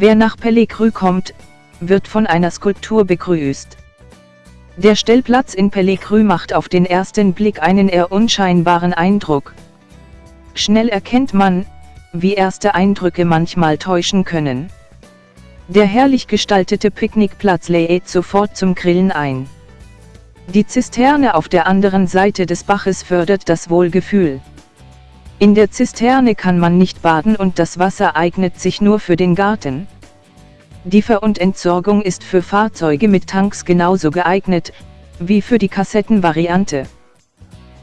Wer nach Pellecrü kommt, wird von einer Skulptur begrüßt. Der Stellplatz in Pellecrü macht auf den ersten Blick einen eher unscheinbaren Eindruck. Schnell erkennt man, wie erste Eindrücke manchmal täuschen können. Der herrlich gestaltete Picknickplatz lädt sofort zum Grillen ein. Die Zisterne auf der anderen Seite des Baches fördert das Wohlgefühl. In der Zisterne kann man nicht baden und das Wasser eignet sich nur für den Garten. Die Ver- und Entsorgung ist für Fahrzeuge mit Tanks genauso geeignet, wie für die Kassettenvariante.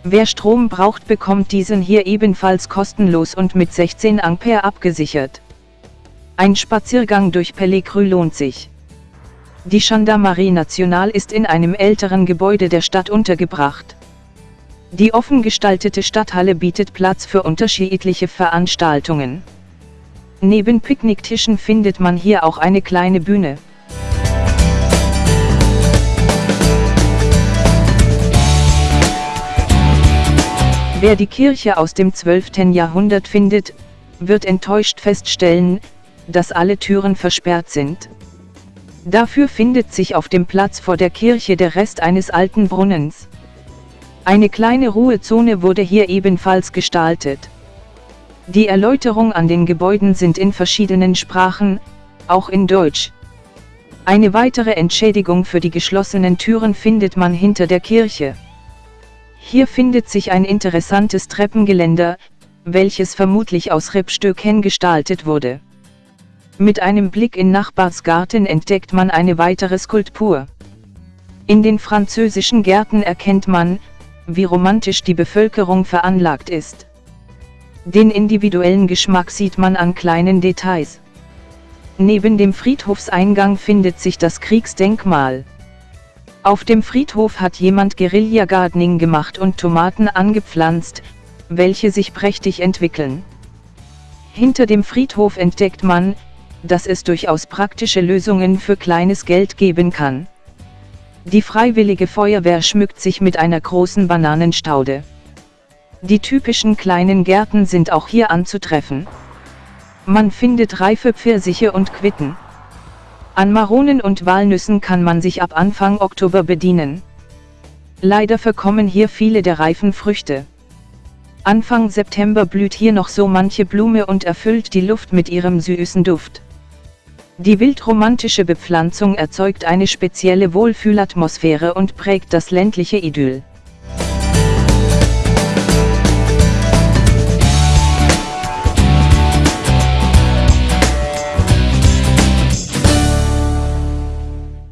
Wer Strom braucht bekommt diesen hier ebenfalls kostenlos und mit 16 Ampere abgesichert. Ein Spaziergang durch Pellecrü lohnt sich. Die Gendarmerie National ist in einem älteren Gebäude der Stadt untergebracht. Die offen gestaltete Stadthalle bietet Platz für unterschiedliche Veranstaltungen. Neben Picknicktischen findet man hier auch eine kleine Bühne. Wer die Kirche aus dem 12. Jahrhundert findet, wird enttäuscht feststellen, dass alle Türen versperrt sind. Dafür findet sich auf dem Platz vor der Kirche der Rest eines alten Brunnens. Eine kleine Ruhezone wurde hier ebenfalls gestaltet. Die Erläuterung an den Gebäuden sind in verschiedenen Sprachen, auch in Deutsch. Eine weitere Entschädigung für die geschlossenen Türen findet man hinter der Kirche. Hier findet sich ein interessantes Treppengeländer, welches vermutlich aus Rippstöcken gestaltet wurde. Mit einem Blick in Nachbarsgarten entdeckt man eine weitere Skulptur. In den französischen Gärten erkennt man, wie romantisch die Bevölkerung veranlagt ist. Den individuellen Geschmack sieht man an kleinen Details. Neben dem Friedhofseingang findet sich das Kriegsdenkmal. Auf dem Friedhof hat jemand Guerilla-Gardening gemacht und Tomaten angepflanzt, welche sich prächtig entwickeln. Hinter dem Friedhof entdeckt man, dass es durchaus praktische Lösungen für kleines Geld geben kann. Die Freiwillige Feuerwehr schmückt sich mit einer großen Bananenstaude. Die typischen kleinen Gärten sind auch hier anzutreffen. Man findet reife Pfirsiche und Quitten. An Maronen und Walnüssen kann man sich ab Anfang Oktober bedienen. Leider verkommen hier viele der reifen Früchte. Anfang September blüht hier noch so manche Blume und erfüllt die Luft mit ihrem süßen Duft. Die wildromantische Bepflanzung erzeugt eine spezielle Wohlfühlatmosphäre und prägt das ländliche Idyll.